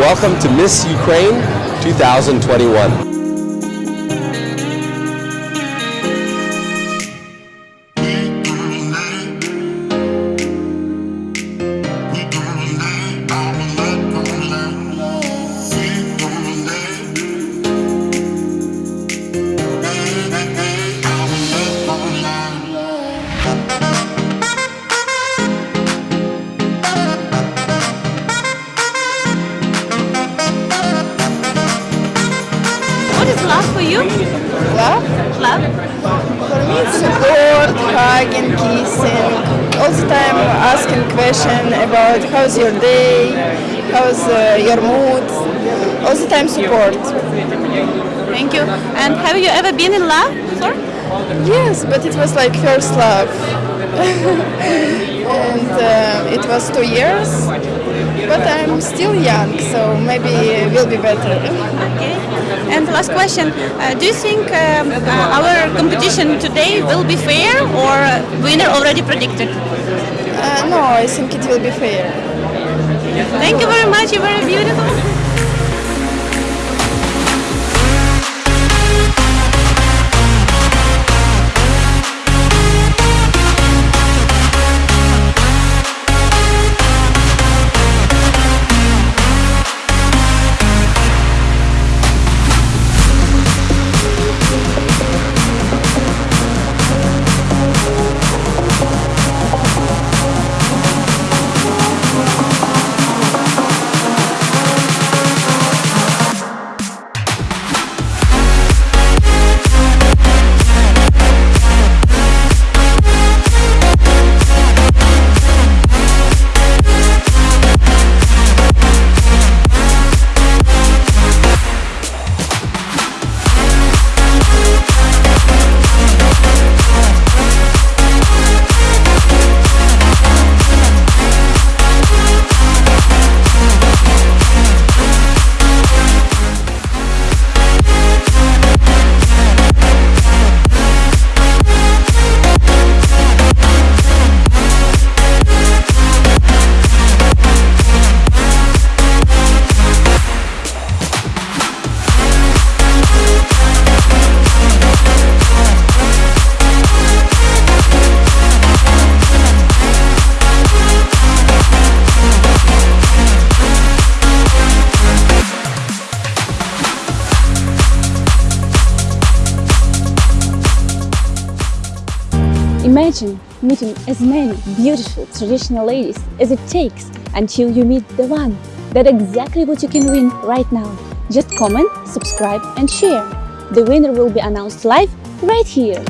welcome to Miss Ukraine 2021. You? Love? Love? For me it's support, hugging, kissing, all the time asking question about how's your day, how's uh, your mood, all the time support. Thank you. And have you ever been in love before? Yes, but it was like first love. and uh, it was two years, but I'm still young, so maybe it will be better. Okay. And last question, uh, do you think um, uh, our competition today will be fair or winner already predicted? Uh, no, I think it will be fair. Thank you very much, you're very beautiful. Imagine meeting as many beautiful traditional ladies as it takes until you meet the one. That's exactly what you can win right now. Just comment, subscribe and share. The winner will be announced live right here.